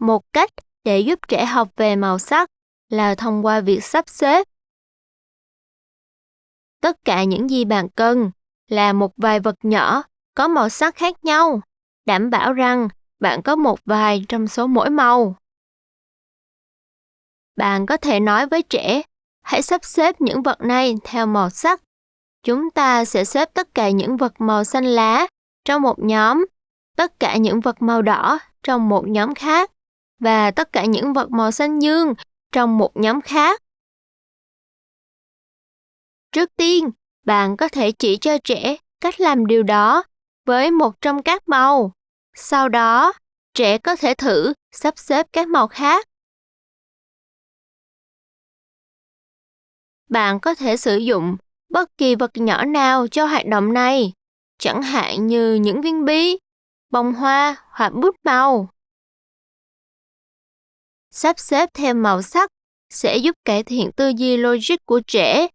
Một cách để giúp trẻ học về màu sắc là thông qua việc sắp xếp. Tất cả những gì bạn cần là một vài vật nhỏ có màu sắc khác nhau, đảm bảo rằng bạn có một vài trong số mỗi màu. Bạn có thể nói với trẻ, hãy sắp xếp những vật này theo màu sắc. Chúng ta sẽ xếp tất cả những vật màu xanh lá trong một nhóm, tất cả những vật màu đỏ trong một nhóm khác và tất cả những vật màu xanh dương trong một nhóm khác. Trước tiên, bạn có thể chỉ cho trẻ cách làm điều đó với một trong các màu. Sau đó, trẻ có thể thử sắp xếp các màu khác. Bạn có thể sử dụng bất kỳ vật nhỏ nào cho hoạt động này, chẳng hạn như những viên bi, bông hoa hoặc bút màu. Sắp xếp theo màu sắc sẽ giúp cải thiện tư duy logic của trẻ.